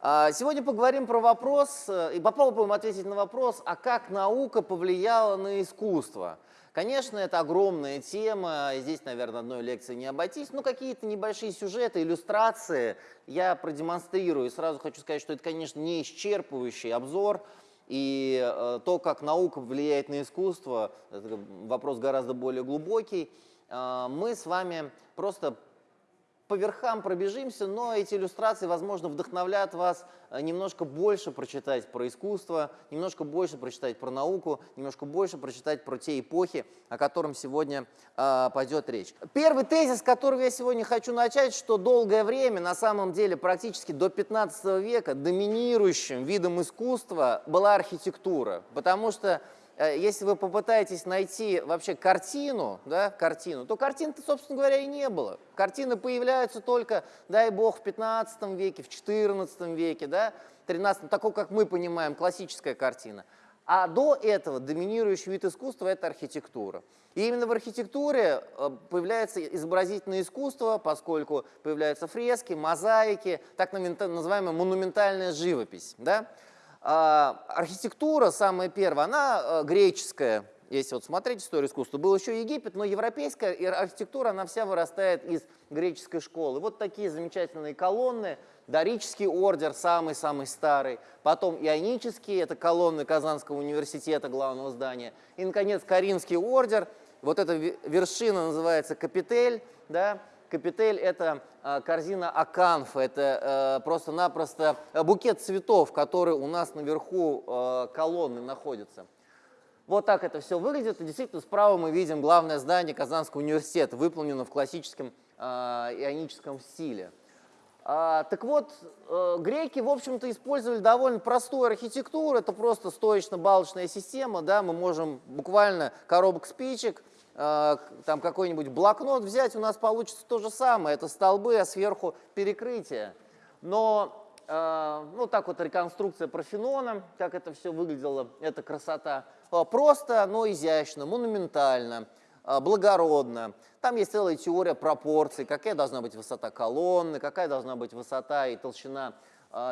А, сегодня поговорим про вопрос э, и попробуем ответить на вопрос, а как наука повлияла на искусство. Конечно, это огромная тема, здесь, наверное, одной лекции не обойтись, но какие-то небольшие сюжеты, иллюстрации я продемонстрирую. И сразу хочу сказать, что это, конечно, не исчерпывающий обзор, и э, то, как наука влияет на искусство, вопрос гораздо более глубокий. Э, мы с вами просто по верхам пробежимся, но эти иллюстрации, возможно, вдохновлят вас э, немножко больше прочитать про искусство, немножко больше прочитать про науку, немножко больше прочитать про те эпохи, о которых сегодня э, пойдет речь. Первый тезис, который я сегодня хочу начать, что долгое время, на самом деле практически до 15 века, доминирующим видом искусства была архитектура, потому что если вы попытаетесь найти вообще картину, да, картину, то картин-то, собственно говоря, и не было. Картины появляются только, дай бог, в 15 веке, в 14 веке, да, 13 такой, как мы понимаем, классическая картина. А до этого доминирующий вид искусства – это архитектура. И именно в архитектуре э, появляется изобразительное искусство, поскольку появляются фрески, мозаики, так называемая монументальная живопись. Да? А, архитектура, самая первая, она э, греческая, если вот смотреть историю искусства, был еще Египет, но европейская архитектура, она вся вырастает из греческой школы. Вот такие замечательные колонны, дорический ордер, самый-самый старый, потом ионические, это колонны Казанского университета, главного здания, и, наконец, Каринский ордер, вот эта вершина называется Капитель, да, Капитель – это а, корзина аканфа, это э, просто-напросто букет цветов, который у нас наверху э, колонны находится. Вот так это все выглядит. И действительно, справа мы видим главное здание Казанского университета, выполнено в классическом э, ионическом стиле. А, так вот, греки, в общем-то, использовали довольно простую архитектуру. Это просто стоечно-балочная система. Да? Мы можем буквально коробок спичек – Э, там какой-нибудь блокнот взять, у нас получится то же самое. Это столбы, а сверху перекрытие. Но э, ну так вот реконструкция профенона, как это все выглядело, это красота. Э, просто, но изящно, монументально, благородно. Там есть целая теория пропорций, какая должна быть высота колонны, какая должна быть высота и толщина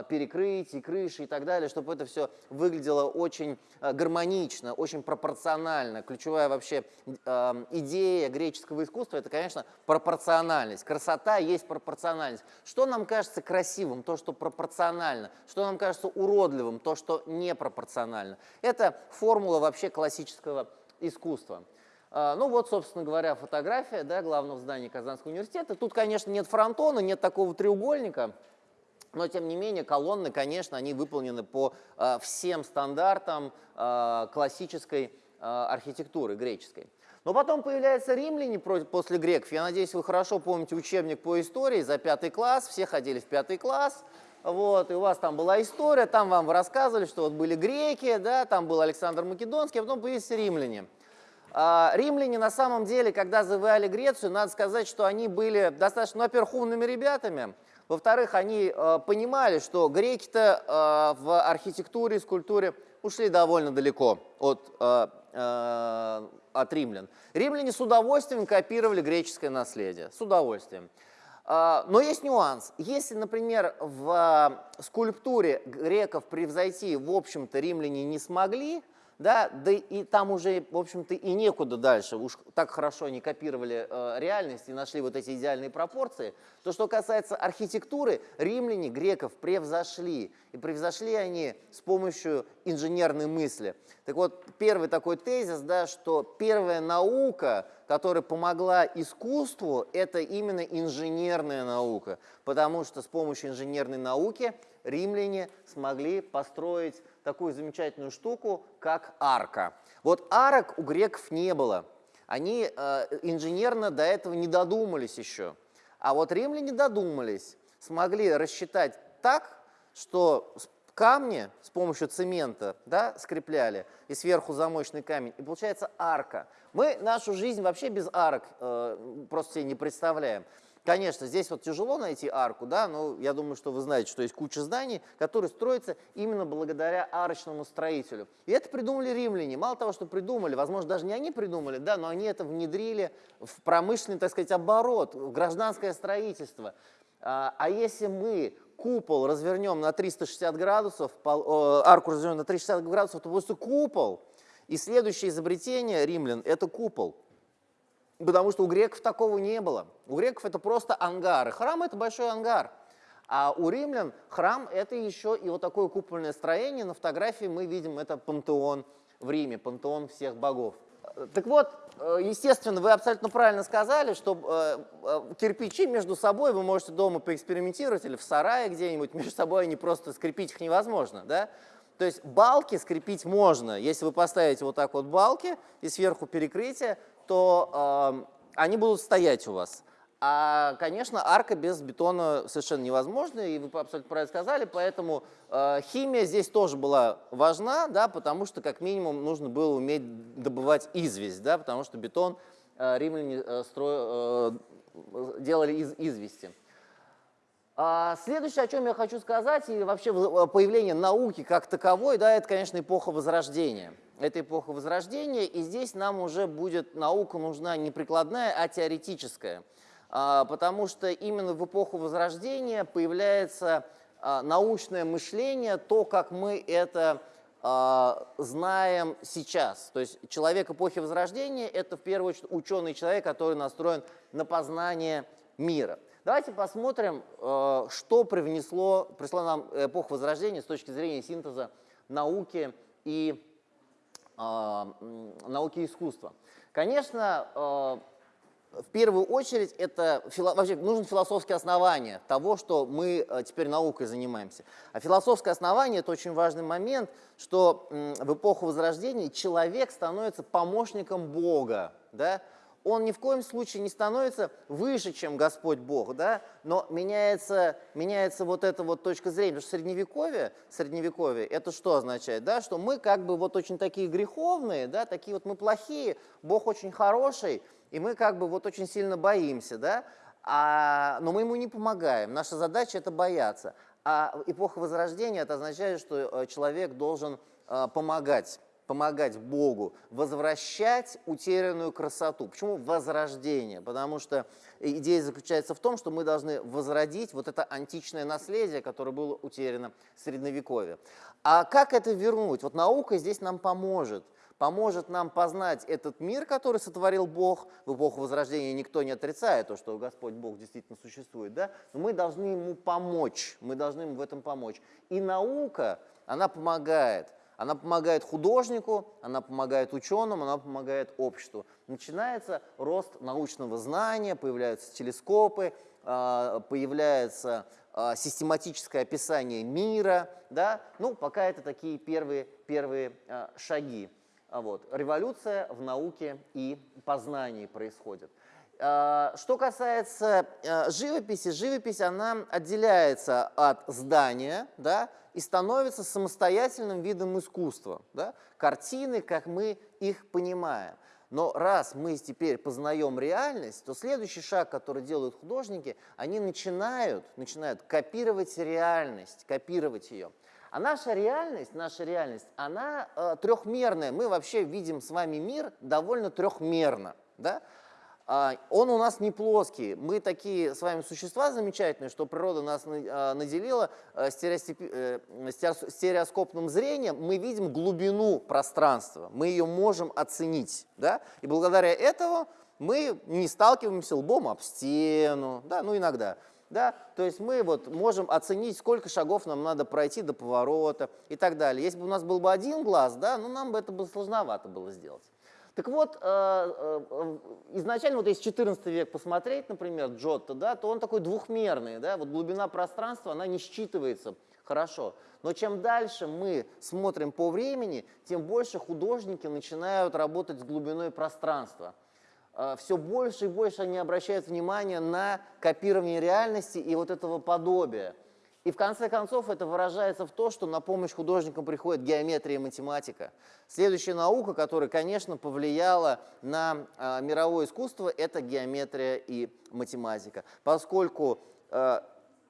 перекрытий, крыши и так далее, чтобы это все выглядело очень а, гармонично, очень пропорционально. Ключевая вообще а, идея греческого искусства – это, конечно, пропорциональность. Красота есть пропорциональность. Что нам кажется красивым? То, что пропорционально. Что нам кажется уродливым? То, что непропорционально. Это формула вообще классического искусства. Ну вот, собственно говоря, фотография да, главного здания Казанского университета. Тут, конечно, нет фронтона, нет такого треугольника, но, тем не менее, колонны, конечно, они выполнены по э, всем стандартам э, классической э, архитектуры греческой. Но потом появляются римляне после греков. Я надеюсь, вы хорошо помните учебник по истории за пятый класс. Все ходили в пятый класс. Вот, и у вас там была история, там вам рассказывали, что вот были греки, да, там был Александр Македонский, а потом появились римляне. А, римляне на самом деле, когда завоевали Грецию, надо сказать, что они были достаточно, ну, во-первых, умными ребятами, во-вторых, они э, понимали, что греки-то э, в архитектуре и скульптуре ушли довольно далеко от, э, э, от римлян. Римляне с удовольствием копировали греческое наследие, с удовольствием. Э, но есть нюанс. Если, например, в скульптуре греков превзойти, в общем-то, римляне не смогли, да, да и там уже, в общем-то, и некуда дальше, уж так хорошо они копировали э, реальность и нашли вот эти идеальные пропорции, то, что касается архитектуры, римляне греков превзошли, и превзошли они с помощью инженерной мысли. Так вот, первый такой тезис, да, что первая наука, которая помогла искусству, это именно инженерная наука, потому что с помощью инженерной науки римляне смогли построить такую замечательную штуку, как арка. Вот арок у греков не было. Они э, инженерно до этого не додумались еще. А вот римляне додумались, смогли рассчитать так, что камни с помощью цемента да, скрепляли, и сверху замочный камень, и получается арка. Мы нашу жизнь вообще без арок э, просто себе не представляем. Конечно, здесь вот тяжело найти арку, да, но я думаю, что вы знаете, что есть куча зданий, которые строятся именно благодаря арочному строителю. И это придумали римляне. Мало того, что придумали, возможно, даже не они придумали, да, но они это внедрили в промышленный, так сказать, оборот, в гражданское строительство. А, а если мы купол развернем на 360 градусов, арку развернем на 360 градусов, то просто купол. И следующее изобретение римлян – это купол. Потому что у греков такого не было. У греков это просто ангары. Храм – это большой ангар. А у римлян храм – это еще и вот такое купольное строение. На фотографии мы видим это пантеон в Риме, пантеон всех богов. Так вот, э, естественно, вы абсолютно правильно сказали, что э, э, кирпичи между собой вы можете дома поэкспериментировать или в сарае где-нибудь, между собой они просто скрепить их невозможно. Да? То есть балки скрепить можно. Если вы поставите вот так вот балки и сверху перекрытие, то э, они будут стоять у вас. А, конечно, арка без бетона совершенно невозможна, и вы абсолютно правильно сказали, поэтому э, химия здесь тоже была важна, да, потому что как минимум нужно было уметь добывать известь, да, потому что бетон э, римляне э, стро, э, делали из извести. А следующее, о чем я хочу сказать, и вообще э, появление науки как таковой, да, это, конечно, эпоха Возрождения. Это эпоха Возрождения, и здесь нам уже будет наука нужна не прикладная, а теоретическая. А, потому что именно в эпоху Возрождения появляется а, научное мышление, то, как мы это а, знаем сейчас. То есть человек эпохи Возрождения – это в первую очередь ученый человек, который настроен на познание мира. Давайте посмотрим, что привнесло, присло нам эпоха Возрождения с точки зрения синтеза науки и науки и искусства. Конечно, в первую очередь это вообще нужно философское основание того, что мы э, теперь наукой занимаемся. А философское основание – это очень важный момент, что в эпоху Возрождения человек становится помощником Бога. Да? Он ни в коем случае не становится выше, чем Господь Бог, да? но меняется, меняется вот эта вот точка зрения. Потому что средневековье, средневековье это что означает? Да? Что мы как бы вот очень такие греховные, да? такие вот мы плохие, Бог очень хороший – и мы как бы вот очень сильно боимся, да, а, но мы ему не помогаем. Наша задача – это бояться. А эпоха Возрождения – это означает, что э, человек должен э, помогать, помогать Богу, возвращать утерянную красоту. Почему возрождение? Потому что идея заключается в том, что мы должны возродить вот это античное наследие, которое было утеряно в Средневековье. А как это вернуть? Вот наука здесь нам поможет – поможет нам познать этот мир, который сотворил Бог. В эпоху Возрождения никто не отрицает то, что Господь Бог действительно существует, да? но мы должны ему помочь, мы должны ему в этом помочь. И наука, она помогает. Она помогает художнику, она помогает ученым, она помогает обществу. Начинается рост научного знания, появляются телескопы, а, появляется а, систематическое описание мира, да? ну, пока это такие первые, первые а, шаги. Вот. Революция в науке и познании происходит. Что касается живописи, живопись она отделяется от здания да, и становится самостоятельным видом искусства. Да? Картины, как мы их понимаем. Но раз мы теперь познаем реальность, то следующий шаг, который делают художники, они начинают, начинают копировать реальность, копировать ее. А наша реальность, наша реальность, она э, трехмерная. Мы вообще видим с вами мир довольно трехмерно. Да? Э, он у нас не плоский. Мы такие с вами существа замечательные, что природа нас э, наделила э, стереоскопным зрением. Мы видим глубину пространства, мы ее можем оценить. Да? И благодаря этому мы не сталкиваемся лбом об стену, да, ну иногда. Да? То есть мы вот можем оценить, сколько шагов нам надо пройти до поворота и так далее. Если бы у нас был бы один глаз, да, ну нам бы это было сложновато было сделать. Так вот, э, э, изначально, вот если 14 век посмотреть, например, Джотто, да, то он такой двухмерный, да, вот глубина пространства, она не считывается хорошо. Но чем дальше мы смотрим по времени, тем больше художники начинают работать с глубиной пространства. А, все больше и больше они обращают внимание на копирование реальности и вот этого подобия. И в конце концов это выражается в том, что на помощь художникам приходит геометрия и математика. Следующая наука, которая, конечно, повлияла на э, мировое искусство, это геометрия и математика. Поскольку э,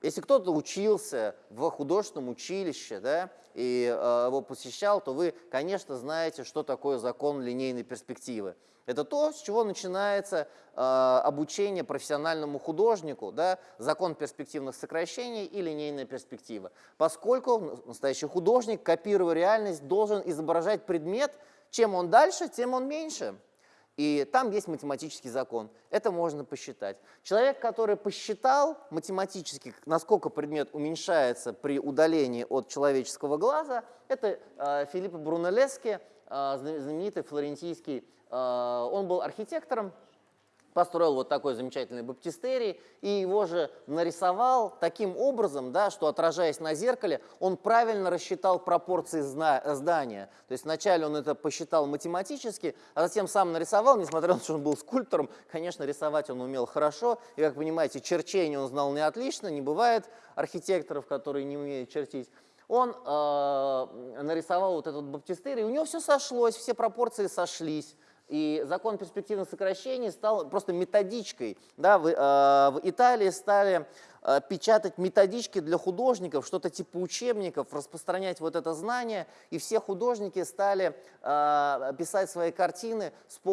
Если кто-то учился в художественном училище, да, и э, его посещал, то вы, конечно, знаете, что такое закон линейной перспективы. Это то, с чего начинается э, обучение профессиональному художнику, да, закон перспективных сокращений и линейная перспектива. Поскольку настоящий художник, копируя реальность, должен изображать предмет, чем он дальше, тем он меньше. И там есть математический закон. Это можно посчитать. Человек, который посчитал математически, насколько предмет уменьшается при удалении от человеческого глаза, это э, Филиппо Брунеллески, э, знаменитый флорентийский а, он был архитектором, построил вот такой замечательный баптистерий и его же нарисовал таким образом, да, что отражаясь на зеркале, он правильно рассчитал пропорции здания. То есть вначале он это посчитал математически, а затем сам нарисовал, несмотря на то, что он был скульптором, конечно, рисовать он умел хорошо, и, как понимаете, черчение он знал не отлично, не бывает архитекторов, которые не умеют чертить он э, нарисовал вот этот баптистерий, у него все сошлось, все пропорции сошлись. И закон перспективных сокращений стал просто методичкой. Да, в, э, в Италии стали э, печатать методички для художников, что-то типа учебников, распространять вот это знание, и все художники стали э, писать свои картины,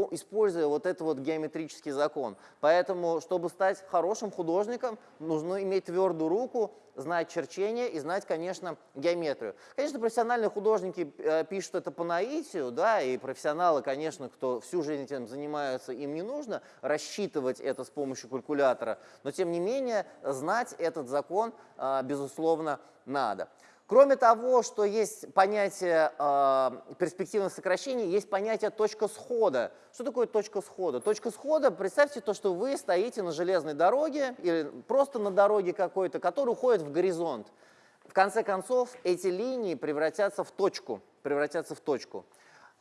используя вот этот вот геометрический закон. Поэтому, чтобы стать хорошим художником, нужно иметь твердую руку, знать черчение и знать, конечно, геометрию. Конечно, профессиональные художники э, пишут это по наитию, да, и профессионалы, конечно, кто всю жизнь этим занимаются, им не нужно рассчитывать это с помощью калькулятора, но тем не менее знать этот закон, э, безусловно, надо. Кроме того, что есть понятие э, перспективных сокращений, есть понятие точка схода. Что такое точка схода? Точка схода, представьте то, что вы стоите на железной дороге или просто на дороге какой-то, которая уходит в горизонт. В конце концов, эти линии превратятся в точку. Превратятся в точку.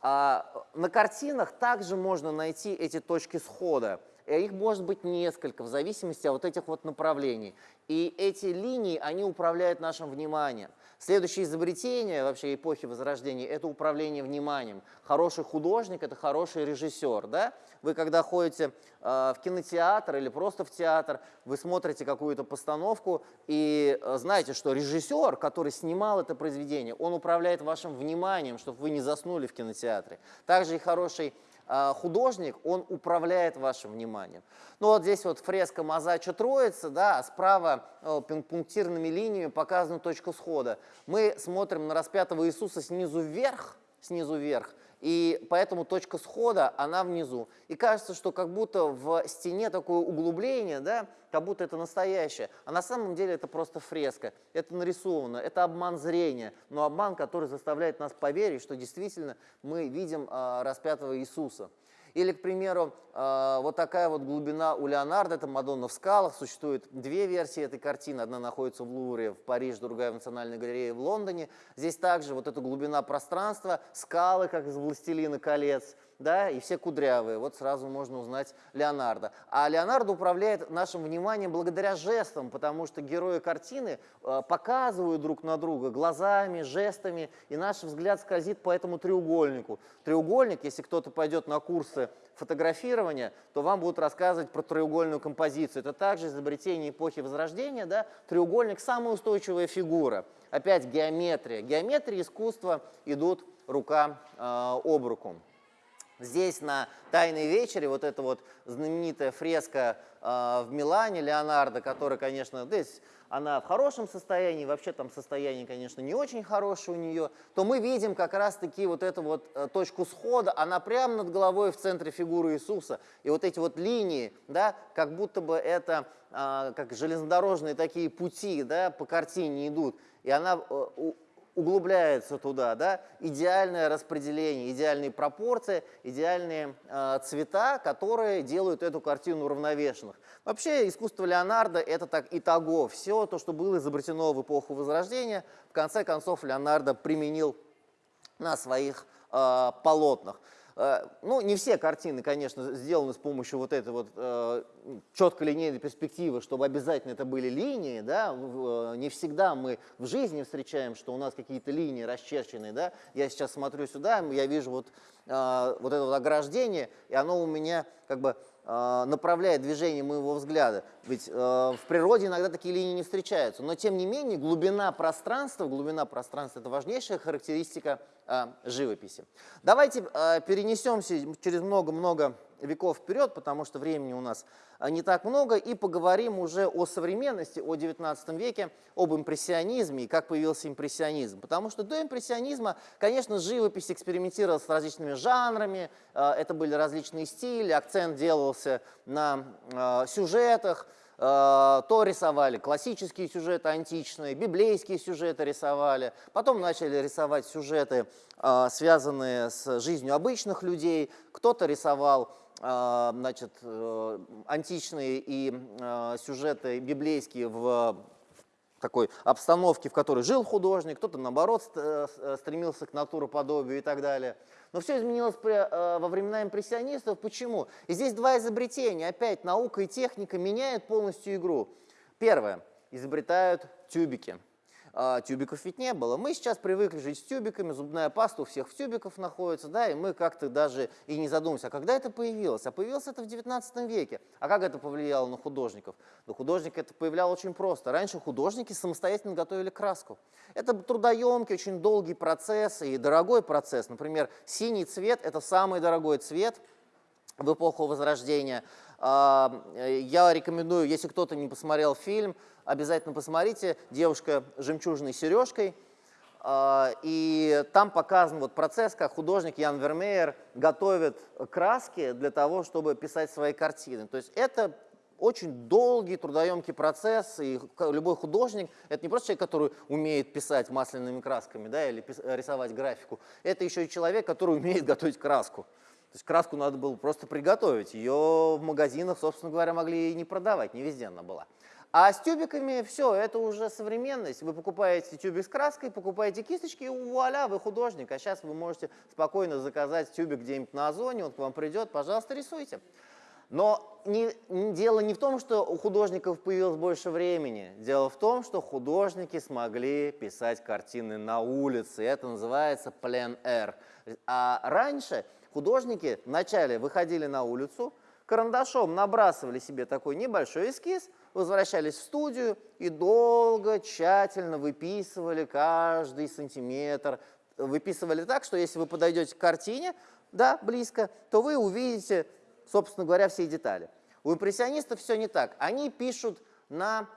А на картинах также можно найти эти точки схода. И их может быть несколько в зависимости от вот этих вот направлений. И эти линии, они управляют нашим вниманием. Следующее изобретение вообще эпохи Возрождения – это управление вниманием. Хороший художник – это хороший режиссер. Да? Вы когда ходите э, в кинотеатр или просто в театр, вы смотрите какую-то постановку и э, знаете, что режиссер, который снимал это произведение, он управляет вашим вниманием, чтобы вы не заснули в кинотеатре. Также и хороший художник, он управляет вашим вниманием. Ну вот здесь вот фреска Мазача Троица, да, а справа э, пунктирными линиями показана точка схода. Мы смотрим на распятого Иисуса снизу вверх, снизу вверх, и поэтому точка схода, она внизу. И кажется, что как будто в стене такое углубление, да, как будто это настоящее. А на самом деле это просто фреска, это нарисовано, это обман зрения, но обман, который заставляет нас поверить, что действительно мы видим э, распятого Иисуса. Или, к примеру, э, вот такая вот глубина у Леонардо, это «Мадонна в скалах». Существует две версии этой картины. Одна находится в Лувре в Париже, другая в Национальной галерее в Лондоне. Здесь также вот эта глубина пространства, скалы, как из «Властелина колец», да, и все кудрявые. Вот сразу можно узнать Леонардо. А Леонардо управляет нашим вниманием благодаря жестам, потому что герои картины э, показывают друг на друга глазами, жестами, и наш взгляд скользит по этому треугольнику. Треугольник, если кто-то пойдет на курсы фотографирования, то вам будут рассказывать про треугольную композицию. Это также изобретение эпохи Возрождения. Да? Треугольник – самая устойчивая фигура. Опять геометрия. Геометрия и искусство идут рука э, об руку. Здесь на «Тайной вечере» вот эта вот знаменитая фреска э, в Милане Леонардо, которая, конечно, здесь она в хорошем состоянии, вообще там состояние, конечно, не очень хорошее у нее, то мы видим как раз-таки вот эту вот э, точку схода, она прямо над головой в центре фигуры Иисуса. И вот эти вот линии, да, как будто бы это э, как железнодорожные такие пути, да, по картине идут. И она э, углубляется туда, да, идеальное распределение, идеальные пропорции, идеальные э, цвета, которые делают эту картину уравновешенных. Вообще искусство Леонардо это так итого, все то, что было изобретено в эпоху Возрождения, в конце концов Леонардо применил на своих э, полотнах. Э, ну, не все картины, конечно, сделаны с помощью вот этой вот э, четкой линейной перспективы, чтобы обязательно это были линии, да, э, не всегда мы в жизни встречаем, что у нас какие-то линии расчерченные, да, я сейчас смотрю сюда, я вижу вот, вот это вот ограждение, и оно у меня как бы направляет движение моего взгляда. Ведь э, в природе иногда такие линии не встречаются. Но тем не менее глубина пространства, глубина пространства – это важнейшая характеристика э, живописи. Давайте э, перенесемся через много-много веков вперед, потому что времени у нас а, не так много, и поговорим уже о современности, о 19 веке, об импрессионизме и как появился импрессионизм. Потому что до импрессионизма, конечно, живопись экспериментировала с различными жанрами, а, это были различные стили, акцент делался на а, сюжетах, то рисовали классические сюжеты античные, библейские сюжеты рисовали, потом начали рисовать сюжеты, связанные с жизнью обычных людей, кто-то рисовал значит, э, античные и а, сюжеты библейские в такой обстановке, в которой жил художник, кто-то, наоборот, э, стремился к натуроподобию и так далее. Но все изменилось э, во времена импрессионистов. Почему? И здесь два изобретения. Опять наука и техника меняют полностью игру. Первое. Изобретают тюбики а, тюбиков ведь не было. Мы сейчас привыкли жить с тюбиками, зубная паста у всех в тюбиках находится, да, и мы как-то даже и не задумываемся, а когда это появилось? А появилось это в 19 веке. А как это повлияло на художников? На художника это повлияло очень просто. Раньше художники самостоятельно готовили краску. Это трудоемкий, очень долгий процесс и дорогой процесс. Например, синий цвет – это самый дорогой цвет в эпоху Возрождения. А, я рекомендую, если кто-то не посмотрел фильм, обязательно посмотрите «Девушка с жемчужной сережкой». А, и там показан вот процесс, как художник Ян Вермеер готовит краски для того, чтобы писать свои картины. То есть это очень долгий, трудоемкий процесс, и любой художник – это не просто человек, который умеет писать масляными красками да, или рисовать графику, это еще и человек, который умеет готовить краску. То есть краску надо было просто приготовить, ее в магазинах, собственно говоря, могли и не продавать, не везде она была. А с тюбиками все, это уже современность. Вы покупаете тюбик с краской, покупаете кисточки, и вуаля, вы художник. А сейчас вы можете спокойно заказать тюбик где-нибудь на Озоне, он к вам придет, пожалуйста, рисуйте. Но не, дело не в том, что у художников появилось больше времени. Дело в том, что художники смогли писать картины на улице. Это называется плен-эр. А раньше художники вначале выходили на улицу, карандашом набрасывали себе такой небольшой эскиз – возвращались в студию и долго, тщательно выписывали каждый сантиметр. Выписывали так, что если вы подойдете к картине, да, близко, то вы увидите, собственно говоря, все детали. У импрессионистов все не так. Они пишут на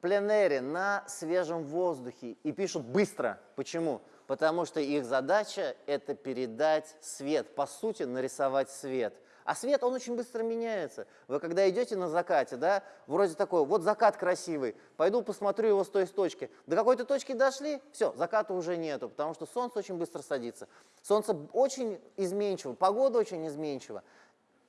пленэре, на свежем воздухе и пишут быстро. Почему? Потому что их задача – это передать свет, по сути, нарисовать свет – а свет, он очень быстро меняется. Вы когда идете на закате, да, вроде такой, вот закат красивый, пойду посмотрю его с той точки. До какой-то точки дошли, все, заката уже нету, потому что солнце очень быстро садится. Солнце очень изменчиво, погода очень изменчива.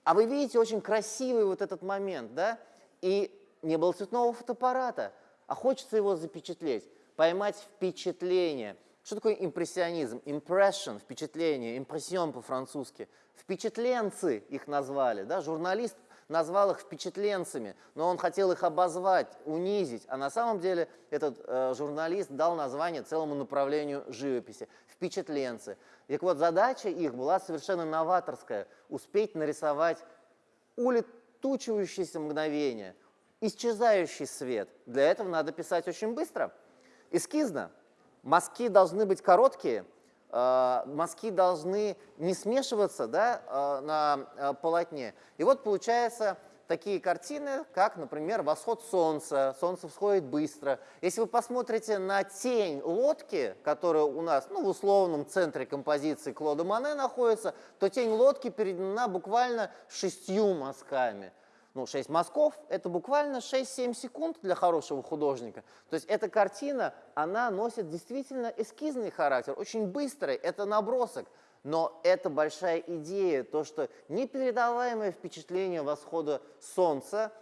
А вы видите очень красивый вот этот момент, да, и не было цветного фотоаппарата, а хочется его запечатлеть, поймать впечатление. Что такое импрессионизм? Impression, впечатление, импрессион по-французски – Впечатленцы их назвали, да, журналист назвал их впечатленцами, но он хотел их обозвать, унизить, а на самом деле этот э, журналист дал название целому направлению живописи – впечатленцы. Так вот, задача их была совершенно новаторская – успеть нарисовать улетучивающееся мгновение, исчезающий свет. Для этого надо писать очень быстро. Эскизно. Мазки должны быть короткие – Э, мазки должны не смешиваться да, э, на э, полотне. И вот получается такие картины, как, например, восход солнца. Солнце всходит быстро. Если вы посмотрите на тень лодки, которая у нас ну, в условном центре композиции Клода Мане находится, то тень лодки передана буквально шестью мазками ну, 6 мазков, это буквально 6-7 секунд для хорошего художника. То есть эта картина, она носит действительно эскизный характер, очень быстрый, это набросок. Но это большая идея, то, что непередаваемое впечатление восхода солнца,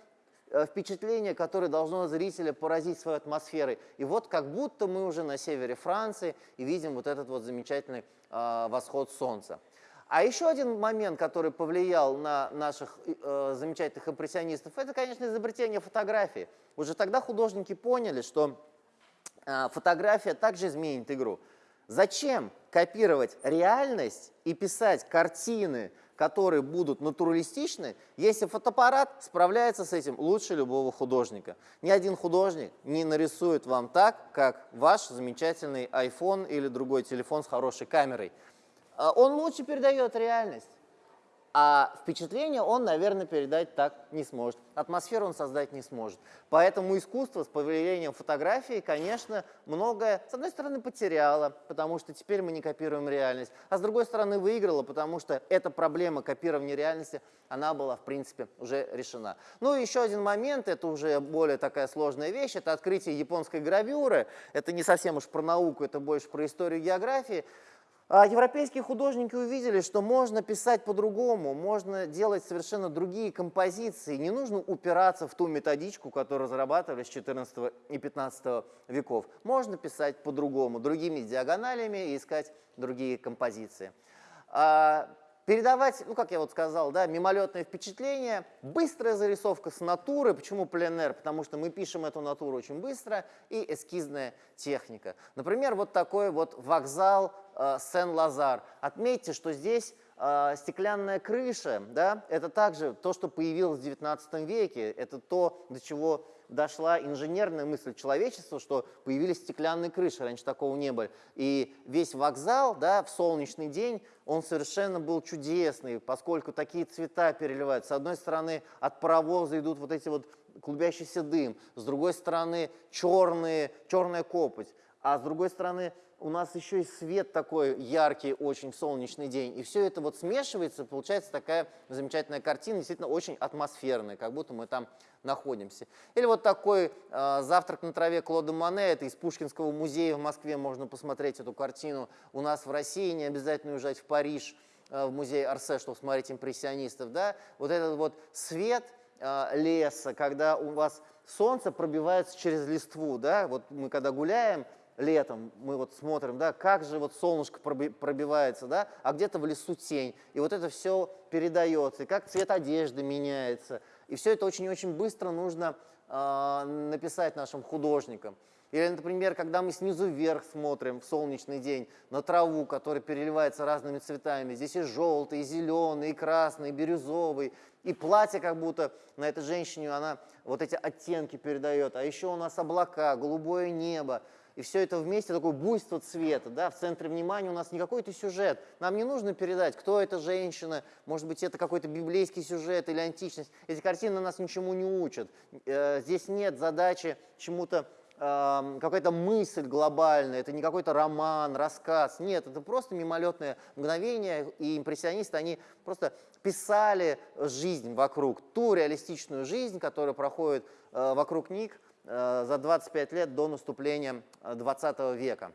э, впечатление, которое должно зрителя поразить своей атмосферой. И вот как будто мы уже на севере Франции и видим вот этот вот замечательный э, восход солнца. А еще один момент, который повлиял на наших э, замечательных импрессионистов, это, конечно, изобретение фотографии. Уже тогда художники поняли, что э, фотография также изменит игру. Зачем копировать реальность и писать картины которые будут натуралистичны, если фотоаппарат справляется с этим лучше любого художника. Ни один художник не нарисует вам так, как ваш замечательный iPhone или другой телефон с хорошей камерой. А он лучше передает реальность. А впечатление он, наверное, передать так не сможет. Атмосферу он создать не сможет. Поэтому искусство с появлением фотографии, конечно, многое, с одной стороны, потеряло, потому что теперь мы не копируем реальность, а с другой стороны, выиграло, потому что эта проблема копирования реальности, она была, в принципе, уже решена. Ну и еще один момент, это уже более такая сложная вещь, это открытие японской гравюры. Это не совсем уж про науку, это больше про историю географии. А европейские художники увидели, что можно писать по-другому, можно делать совершенно другие композиции. Не нужно упираться в ту методичку, которую разрабатывали с 14 и 15 веков. Можно писать по-другому, другими диагоналями и искать другие композиции. Передавать, ну, как я вот сказал, да, мимолетное впечатление, быстрая зарисовка с натуры. Почему пленэр? Потому что мы пишем эту натуру очень быстро, и эскизная техника. Например, вот такой вот вокзал э, Сен-Лазар. Отметьте, что здесь э, стеклянная крыша, да, это также то, что появилось в 19 веке, это то, до чего дошла инженерная мысль человечества, что появились стеклянные крыши, раньше такого не было. И весь вокзал да, в солнечный день, он совершенно был чудесный, поскольку такие цвета переливаются. С одной стороны, от паровоза идут вот эти вот клубящийся дым, с другой стороны, черные, черная копоть, а с другой стороны, у нас еще и свет такой яркий очень солнечный день. И все это вот смешивается, получается такая замечательная картина, действительно очень атмосферная, как будто мы там находимся. Или вот такой э, «Завтрак на траве» Клода Мане, это из Пушкинского музея в Москве, можно посмотреть эту картину. У нас в России не обязательно уезжать в Париж, э, в музей Арсе, чтобы смотреть импрессионистов. Да? Вот этот вот свет э, леса, когда у вас солнце пробивается через листву, да, вот мы когда гуляем, летом мы вот смотрим, да, как же вот солнышко пробивается, да, а где-то в лесу тень. И вот это все передается, и как цвет одежды меняется. И все это очень-очень быстро нужно э, написать нашим художникам. Или, например, когда мы снизу вверх смотрим в солнечный день на траву, которая переливается разными цветами. Здесь и желтый, и зеленый, и красный, и бирюзовый. И платье как будто на этой женщине, она вот эти оттенки передает. А еще у нас облака, голубое небо и все это вместе, такое буйство цвета, да, в центре внимания у нас не какой-то сюжет. Нам не нужно передать, кто эта женщина, может быть, это какой-то библейский сюжет или античность. Эти картины нас ничему не учат. Э, здесь нет задачи чему-то какая-то мысль глобальная, это не какой-то роман, рассказ. Нет, это просто мимолетное мгновение, и импрессионисты, они просто писали жизнь вокруг, ту реалистичную жизнь, которая проходит э, вокруг них, за 25 лет до наступления 20 э, века.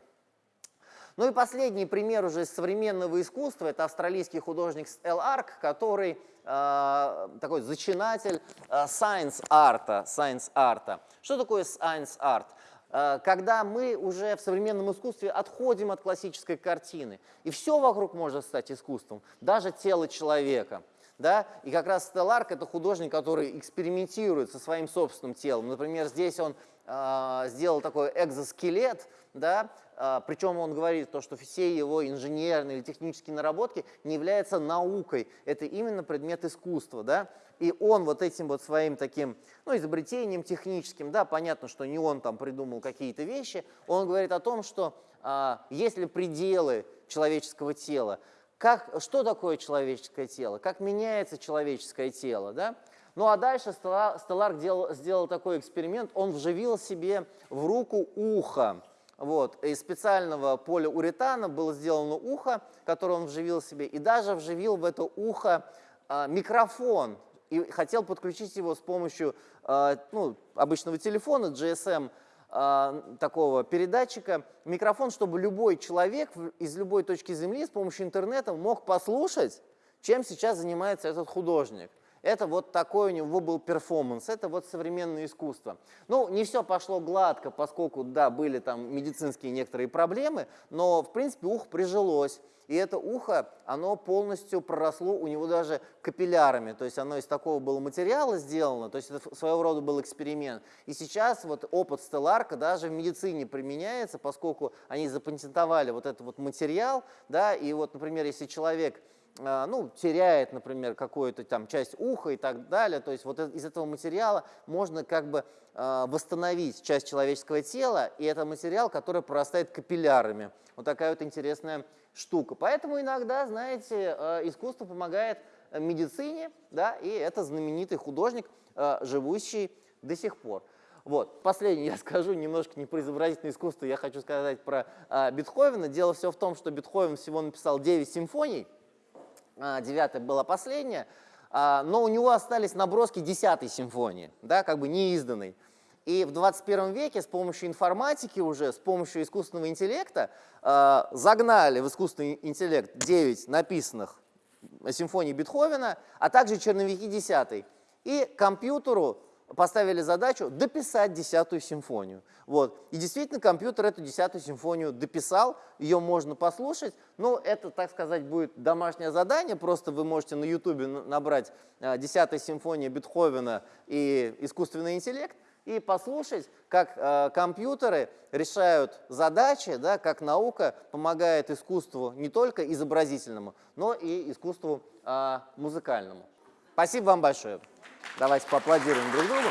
Ну и последний пример уже из современного искусства, это австралийский художник Эл Арк, который э, такой зачинатель э, science арта. Science арта. Что такое science арт? Э, когда мы уже в современном искусстве отходим от классической картины, и все вокруг может стать искусством, даже тело человека – да? И как раз Стелларк – это художник, который экспериментирует со своим собственным телом. Например, здесь он э, сделал такой экзоскелет, да? э, причем он говорит, то, что все его инженерные или технические наработки не являются наукой, это именно предмет искусства. Да? И он вот этим вот своим таким ну, изобретением техническим, да, понятно, что не он там придумал какие-то вещи, он говорит о том, что э, если пределы человеческого тела, как, что такое человеческое тело, как меняется человеческое тело. Да? Ну а дальше Стеллар делал, сделал такой эксперимент, он вживил себе в руку ухо. Вот. Из специального полиуретана было сделано ухо, которое он вживил себе, и даже вживил в это ухо а, микрофон, и хотел подключить его с помощью а, ну, обычного телефона, GSM а, такого передатчика, микрофон, чтобы любой человек из любой точки Земли с помощью интернета мог послушать, чем сейчас занимается этот художник. Это вот такой у него был перформанс, это вот современное искусство. Ну, не все пошло гладко, поскольку, да, были там медицинские некоторые проблемы, но, в принципе, ухо прижилось. И это ухо, оно полностью проросло у него даже капиллярами, то есть оно из такого было материала сделано, то есть это своего рода был эксперимент. И сейчас вот опыт Стелларка даже в медицине применяется, поскольку они запатентовали вот этот вот материал, да, и вот, например, если человек ну, теряет, например, какую-то там часть уха и так далее. То есть вот из этого материала можно как бы э, восстановить часть человеческого тела, и это материал, который прорастает капиллярами. Вот такая вот интересная штука. Поэтому иногда, знаете, э, искусство помогает медицине, да, и это знаменитый художник, живущий до сих пор. Вот. Последнее я скажу, немножко не про изобразительное искусство, я хочу сказать про а, Бетховена. Дело все в том, что Бетховен всего написал 9 симфоний, а, девятая была последняя, а, но у него остались наброски десятой симфонии, да, как бы неизданной. И в 21 веке с помощью информатики уже, с помощью искусственного интеллекта э, загнали в искусственный интеллект 9 написанных симфоний Бетховена, а также черновики десятой. И компьютеру поставили задачу дописать десятую симфонию. Вот. И действительно компьютер эту десятую симфонию дописал, ее можно послушать, но это, так сказать, будет домашнее задание, просто вы можете на ютубе набрать а, десятая симфония Бетховена и искусственный интеллект, и послушать, как э, компьютеры решают задачи, да, как наука помогает искусству не только изобразительному, но и искусству э, музыкальному. Спасибо вам большое. Давайте поаплодируем друг другу.